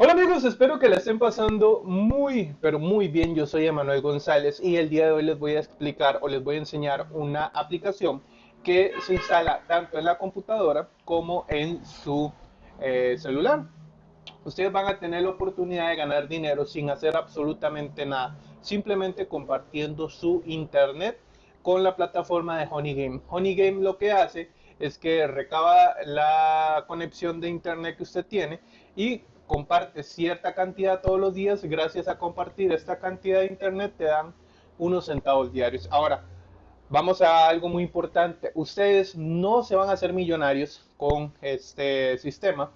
Hola amigos, espero que la estén pasando muy, pero muy bien. Yo soy Emanuel González y el día de hoy les voy a explicar o les voy a enseñar una aplicación que se instala tanto en la computadora como en su eh, celular. Ustedes van a tener la oportunidad de ganar dinero sin hacer absolutamente nada, simplemente compartiendo su internet con la plataforma de Honeygame. Honeygame lo que hace es que recaba la conexión de internet que usted tiene y comparte cierta cantidad todos los días, gracias a compartir esta cantidad de internet te dan unos centavos diarios. Ahora, vamos a algo muy importante. Ustedes no se van a hacer millonarios con este sistema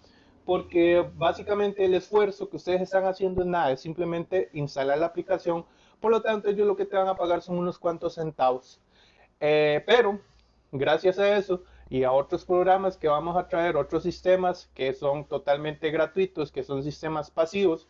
porque básicamente el esfuerzo que ustedes están haciendo es nada, es simplemente instalar la aplicación. Por lo tanto, ellos lo que te van a pagar son unos cuantos centavos. Eh, pero, gracias a eso, y a otros programas que vamos a traer, otros sistemas que son totalmente gratuitos, que son sistemas pasivos,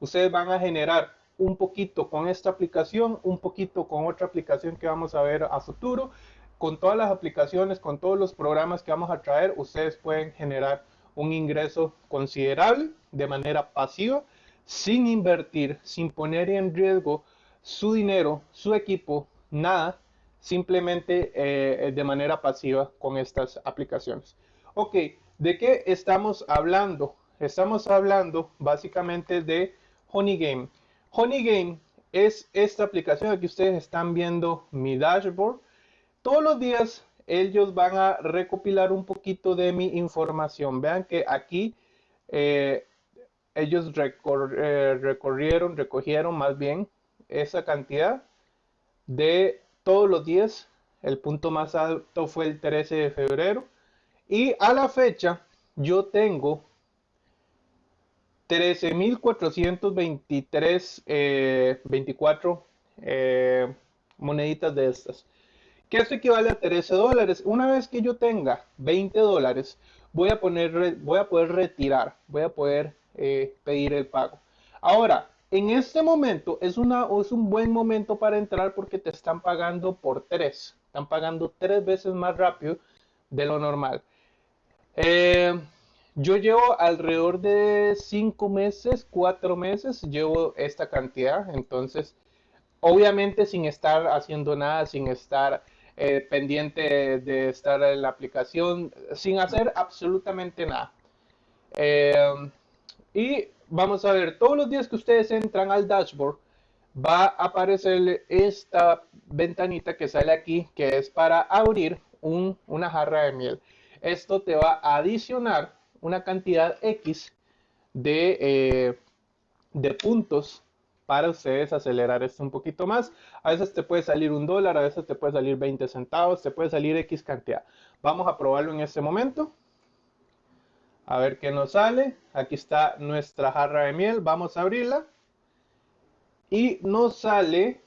ustedes van a generar un poquito con esta aplicación, un poquito con otra aplicación que vamos a ver a futuro. Con todas las aplicaciones, con todos los programas que vamos a traer, ustedes pueden generar un ingreso considerable de manera pasiva, sin invertir, sin poner en riesgo su dinero, su equipo, nada, simplemente eh, de manera pasiva con estas aplicaciones. Ok, ¿de qué estamos hablando? Estamos hablando básicamente de Honeygame. Honeygame es esta aplicación que ustedes están viendo mi dashboard. Todos los días ellos van a recopilar un poquito de mi información. Vean que aquí eh, ellos eh, recorrieron, recogieron más bien esa cantidad de todos los días. El punto más alto fue el 13 de febrero. Y a la fecha yo tengo 13.423, eh, 24 eh, moneditas de estas. Que esto equivale a 13 dólares. Una vez que yo tenga 20 dólares, voy a, poner, voy a poder retirar, voy a poder eh, pedir el pago. Ahora, en este momento es, una, es un buen momento para entrar porque te están pagando por tres. Están pagando tres veces más rápido de lo normal. Eh, yo llevo alrededor de cinco meses, cuatro meses, llevo esta cantidad. Entonces, obviamente sin estar haciendo nada, sin estar eh, pendiente de estar en la aplicación, sin hacer absolutamente nada. Eh, y vamos a ver, todos los días que ustedes entran al dashboard, va a aparecer esta ventanita que sale aquí, que es para abrir una jarra de miel. Esto te va a adicionar una cantidad X de, eh, de puntos para ustedes acelerar esto un poquito más. A veces te puede salir un dólar, a veces te puede salir 20 centavos, te puede salir X cantidad. Vamos a probarlo en este momento. A ver qué nos sale. Aquí está nuestra jarra de miel. Vamos a abrirla. Y nos sale,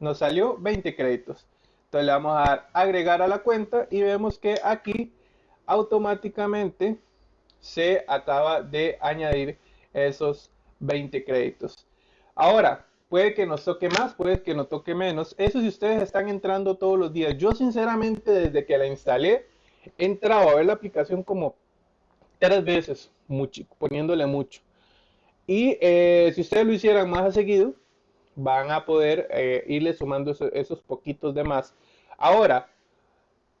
nos salió 20 créditos. Entonces le vamos a dar agregar a la cuenta y vemos que aquí automáticamente se acaba de añadir esos 20 créditos. Ahora, puede que nos toque más, puede que nos toque menos. Eso si ustedes están entrando todos los días. Yo sinceramente desde que la instalé, he entrado a ver la aplicación como tres veces, mucho, poniéndole mucho. Y eh, si ustedes lo hicieran más a seguido, van a poder eh, irle sumando esos, poquitos de más. Ahora,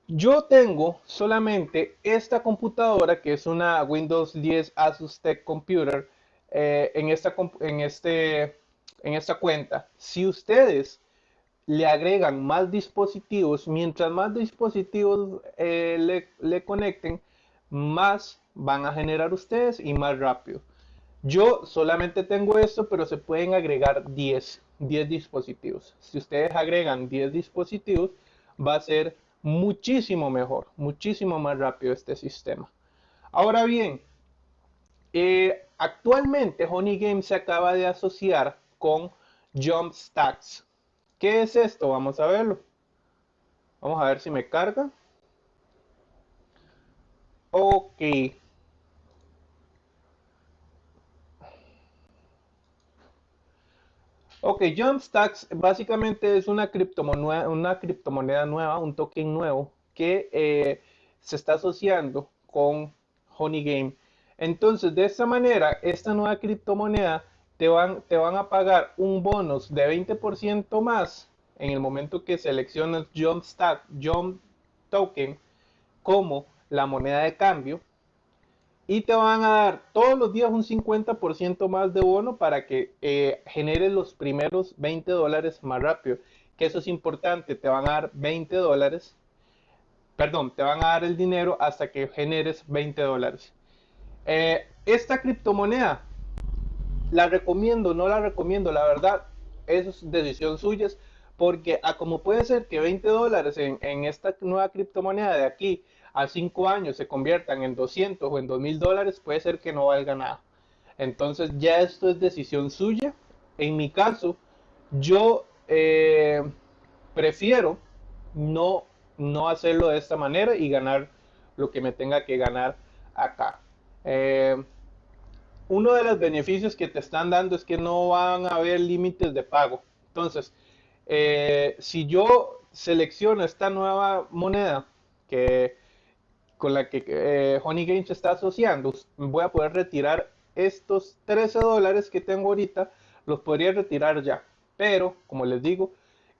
yo tengo solamente esta computadora que es una Windows 10 Asus Tech Computer eh, en, esta, en, este, en esta cuenta. Si ustedes le agregan más dispositivos, mientras más dispositivos le, le conecten, más van a generar ustedes y más rápido. Yo solamente tengo esto, pero se pueden agregar 10, 10 dispositivos. Si ustedes agregan 10 dispositivos, va a ser muchísimo mejor, muchísimo más rápido este sistema. Ahora bien, eh, actualmente Honey Game se acaba de asociar con Jump Stacks. ¿Qué es esto? Vamos a verlo. Vamos a ver si me carga. Ok. Ok, Jumpstacks básicamente es una criptomoneda, una criptomoneda nueva, un token nuevo que eh, se está asociando con Honey Game. Entonces, de esta manera, esta nueva criptomoneda te van, te van a pagar un bonus de 20% más en el momento que seleccionas Jump Stack, Jump Token como la moneda de cambio y te van a dar todos los días un 50% más de bono para que eh, generes los primeros 20 dólares más rápido. Que eso es importante, te van a dar 20 dólares, perdón, te van a dar el dinero hasta que generes 20 dólares. Eh, esta criptomoneda, la recomiendo, no la recomiendo, la verdad, es decisión suya, porque a como puede ser que 20 dólares en, en esta nueva criptomoneda de aquí a 5 años se conviertan en 200 o en 2000 dólares, puede ser que no valga nada. Entonces ya esto es decisión suya. En mi caso, yo eh, prefiero no, no hacerlo de esta manera y ganar lo que me tenga que ganar acá. Eh, uno de los beneficios que te están dando es que no van a haber límites de pago. Entonces, eh, si yo selecciono esta nueva moneda que con la que eh, Honey Games está asociando, voy a poder retirar estos 13 dólares que tengo ahorita, los podría retirar ya. Pero, como les digo,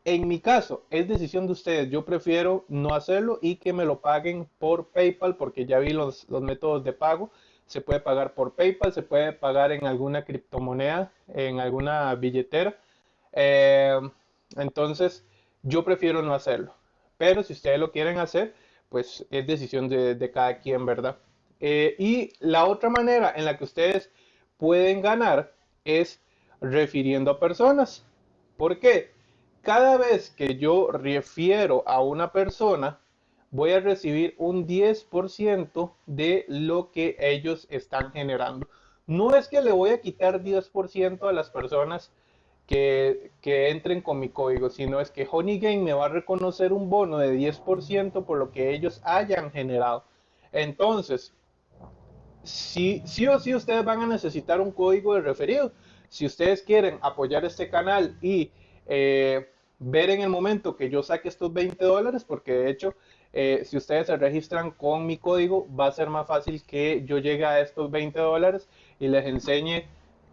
en mi caso es decisión de ustedes. Yo prefiero no hacerlo y que me lo paguen por PayPal porque ya vi los, métodos de pago. Se puede pagar por PayPal, se puede pagar en alguna criptomoneda, en alguna billetera. Eh, entonces, yo prefiero no hacerlo. Pero si ustedes lo quieren hacer, pues es decisión de, cada quien, ¿verdad? Eh, y la otra manera en la que ustedes pueden ganar es refiriendo a personas. ¿Por qué? Cada vez que yo refiero a una persona, voy a recibir un 10% de lo que ellos están generando. No es que le voy a quitar 10% a las personas que, entren con mi código, sino es que Honey me va a reconocer un bono de 10% por lo que ellos hayan generado. Entonces, sí, sí o sí ustedes van a necesitar un código de referido. Si ustedes quieren apoyar este canal y eh, ver en el momento que yo saque estos 20 dólares, porque de hecho, eh, si ustedes se registran con mi código, va a ser más fácil que yo llegue a estos 20 dólares y les enseñe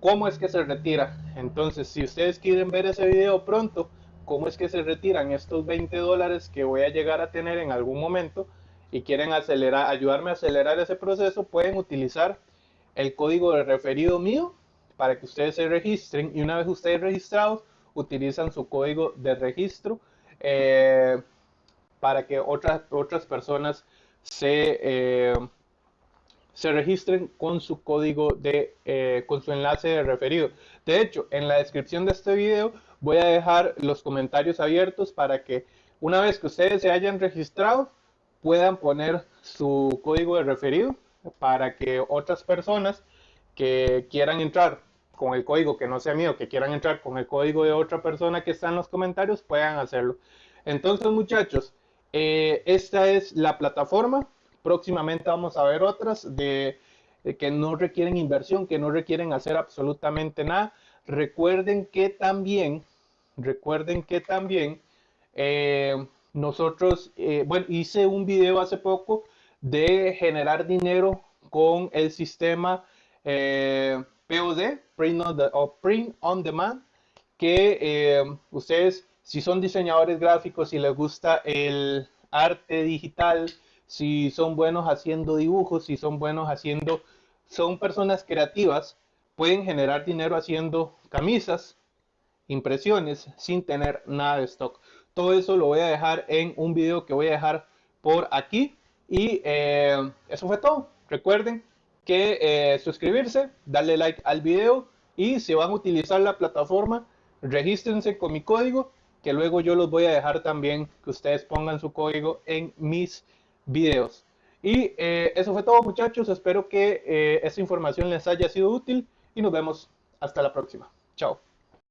cómo es que se retira. Entonces, si ustedes quieren ver ese video pronto, cómo es que se retiran estos 20 dólares que voy a llegar a tener en algún momento y quieren ayudarme a acelerar ese proceso, pueden utilizar el código de referido mío para que ustedes se registren y una vez ustedes registrados, utilizan su código de registro eh, para que otras, otras personas se... Eh, se registren con su código de, eh, con su enlace de referido. De hecho, en la descripción de este video voy a dejar los comentarios abiertos para que una vez que ustedes se hayan registrado, puedan poner su código de referido para que otras personas que quieran entrar con el código que no sea mío, que quieran entrar con el código de otra persona que está en los comentarios, puedan hacerlo. Entonces, muchachos, eh, esta es la plataforma Próximamente vamos a ver otras de, que no requieren inversión, que no requieren hacer absolutamente nada. Recuerden que también, recuerden que también eh, nosotros, eh, bueno, hice un video hace poco de generar dinero con el sistema eh, POD, print on, o print on Demand, que ustedes, si son diseñadores gráficos y les gusta el arte digital, si son buenos haciendo dibujos, si son buenos haciendo, son personas creativas, pueden generar dinero haciendo camisas, impresiones, sin tener nada de stock. Todo eso lo voy a dejar en un video que voy a dejar por aquí. Y eh, eso fue todo. Recuerden que eh, suscribirse, darle like al video y si van a utilizar la plataforma, regístrense con mi código, que luego yo los voy a dejar también que ustedes pongan su código en mis videos. Y eh, eso fue todo muchachos, espero que eh, esta información les haya sido útil y nos vemos hasta la próxima. Chao.